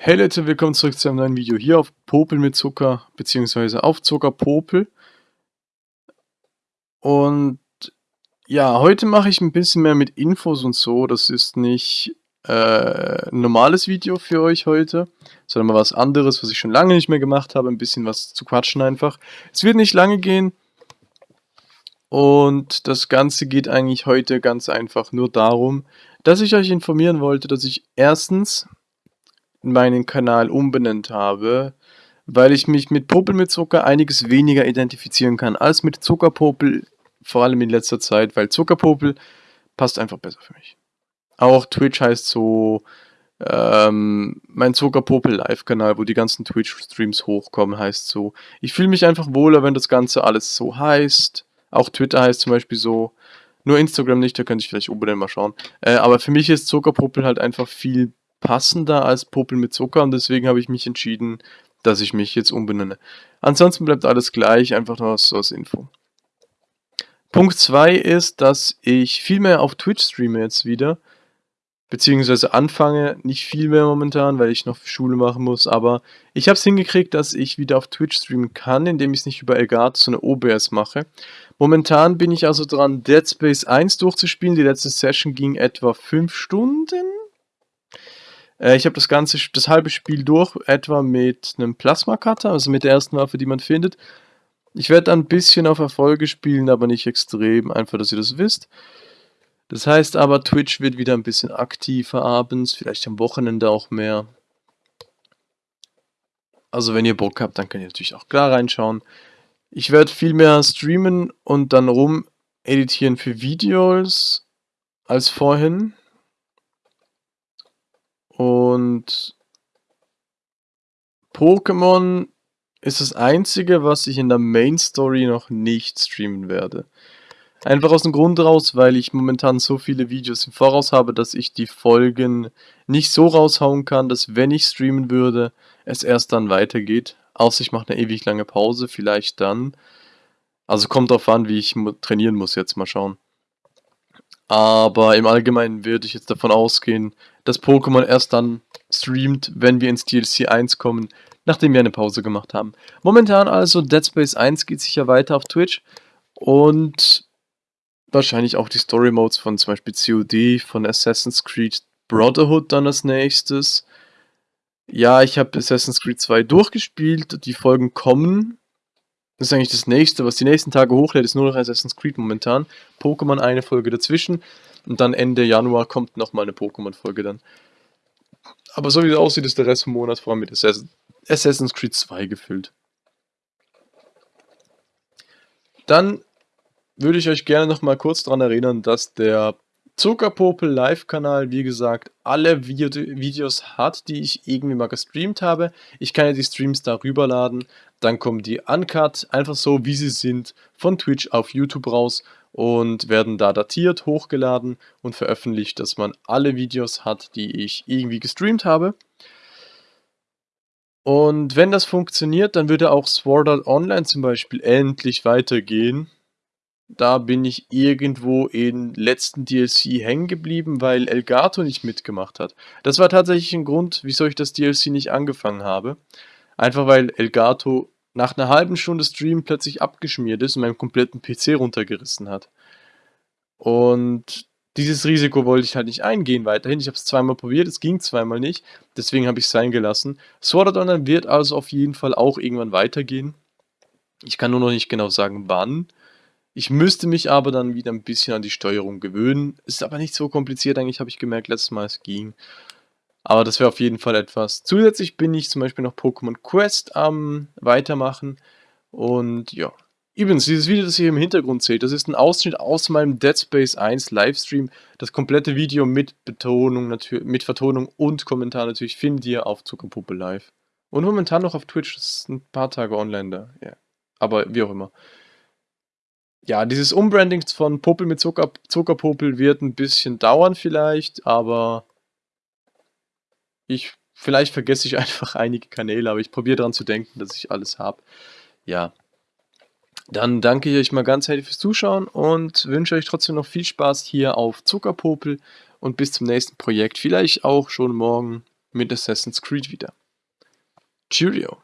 Hey Leute, willkommen zurück zu einem neuen Video hier auf Popel mit Zucker, beziehungsweise auf Zuckerpopel. Und ja, heute mache ich ein bisschen mehr mit Infos und so. Das ist nicht äh, ein normales Video für euch heute, sondern mal was anderes, was ich schon lange nicht mehr gemacht habe. Ein bisschen was zu quatschen einfach. Es wird nicht lange gehen. Und das Ganze geht eigentlich heute ganz einfach nur darum, dass ich euch informieren wollte, dass ich erstens meinen Kanal umbenannt habe, weil ich mich mit Popel mit Zucker einiges weniger identifizieren kann als mit Zuckerpopel, vor allem in letzter Zeit, weil Zuckerpopel passt einfach besser für mich. Auch Twitch heißt so ähm, mein Zuckerpopel Live-Kanal, wo die ganzen Twitch-Streams hochkommen, heißt so. Ich fühle mich einfach wohler, wenn das Ganze alles so heißt. Auch Twitter heißt zum Beispiel so. Nur Instagram nicht, da könnte ich vielleicht unbedingt mal schauen. Äh, aber für mich ist Zuckerpopel halt einfach viel passender als Popel mit Zucker und deswegen habe ich mich entschieden, dass ich mich jetzt umbenenne. Ansonsten bleibt alles gleich, einfach nur so als Info. Punkt 2 ist, dass ich viel mehr auf Twitch streame jetzt wieder. Beziehungsweise anfange, nicht viel mehr momentan, weil ich noch Schule machen muss, aber ich habe es hingekriegt, dass ich wieder auf Twitch streamen kann, indem ich es nicht über Elgato, so eine OBS mache. Momentan bin ich also dran, Dead Space 1 durchzuspielen. Die letzte Session ging etwa 5 Stunden, äh, ich habe das ganze, das halbe Spiel durch, etwa mit einem Plasma-Cutter, also mit der ersten Waffe, die man findet. Ich werde ein bisschen auf Erfolge spielen, aber nicht extrem, einfach, dass ihr das wisst. Das heißt aber, Twitch wird wieder ein bisschen aktiver abends, vielleicht am Wochenende auch mehr. Also wenn ihr Bock habt, dann könnt ihr natürlich auch klar reinschauen. Ich werde viel mehr streamen und dann rum editieren für Videos als vorhin. Und Pokémon ist das einzige, was ich in der Main Story noch nicht streamen werde. Einfach aus dem Grund raus, weil ich momentan so viele Videos im Voraus habe, dass ich die Folgen nicht so raushauen kann, dass wenn ich streamen würde, es erst dann weitergeht. Außer ich mache eine ewig lange Pause, vielleicht dann. Also kommt drauf an, wie ich trainieren muss, jetzt mal schauen. Aber im Allgemeinen würde ich jetzt davon ausgehen, dass Pokémon erst dann streamt, wenn wir ins DLC 1 kommen, nachdem wir eine Pause gemacht haben. Momentan also Dead Space 1 geht sicher weiter auf Twitch und wahrscheinlich auch die Story Modes von zum Beispiel COD, von Assassin's Creed Brotherhood dann als nächstes. Ja, ich habe Assassin's Creed 2 durchgespielt, die Folgen kommen, das ist eigentlich das nächste, was die nächsten Tage hochlädt, ist nur noch Assassin's Creed momentan. Pokémon eine Folge dazwischen und dann Ende Januar kommt nochmal eine Pokémon-Folge dann. Aber so wie es aussieht, ist der Rest vom Monat vor allem mit Assassin's Creed 2 gefüllt. Dann würde ich euch gerne nochmal kurz daran erinnern, dass der Zuckerpopel Live-Kanal, wie gesagt, alle Video Videos hat, die ich irgendwie mal gestreamt habe. Ich kann ja die Streams darüber laden, dann kommen die uncut, einfach so wie sie sind, von Twitch auf YouTube raus und werden da datiert, hochgeladen und veröffentlicht, dass man alle Videos hat, die ich irgendwie gestreamt habe. Und wenn das funktioniert, dann würde auch Sword Art Online zum Beispiel endlich weitergehen da bin ich irgendwo in letzten DLC hängen geblieben, weil Elgato nicht mitgemacht hat. Das war tatsächlich ein Grund, wieso ich das DLC nicht angefangen habe. Einfach weil Elgato nach einer halben Stunde Stream plötzlich abgeschmiert ist und meinen kompletten PC runtergerissen hat. Und dieses Risiko wollte ich halt nicht eingehen weiterhin. Ich habe es zweimal probiert, es ging zweimal nicht. Deswegen habe ich es sein gelassen. Sword Art Online wird also auf jeden Fall auch irgendwann weitergehen. Ich kann nur noch nicht genau sagen, wann. Ich müsste mich aber dann wieder ein bisschen an die Steuerung gewöhnen. Ist aber nicht so kompliziert eigentlich, habe ich gemerkt, letztes Mal es ging. Aber das wäre auf jeden Fall etwas. Zusätzlich bin ich zum Beispiel noch Pokémon Quest am weitermachen. Und ja. Übrigens, dieses Video, das ihr im Hintergrund seht, das ist ein Ausschnitt aus meinem Dead Space 1 Livestream. Das komplette Video mit Betonung, mit Vertonung und Kommentar natürlich findet ihr auf Zuckerpuppe Live. Und momentan noch auf Twitch, das ist ein paar Tage online da. Ja. Aber wie auch immer ja, dieses Umbranding von Popel mit Zucker, Zuckerpopel wird ein bisschen dauern vielleicht, aber ich, vielleicht vergesse ich einfach einige Kanäle, aber ich probiere daran zu denken, dass ich alles habe. Ja, dann danke ich euch mal ganz herzlich fürs Zuschauen und wünsche euch trotzdem noch viel Spaß hier auf Zuckerpopel und bis zum nächsten Projekt, vielleicht auch schon morgen. mit Assassin's Creed wieder. Cheerio!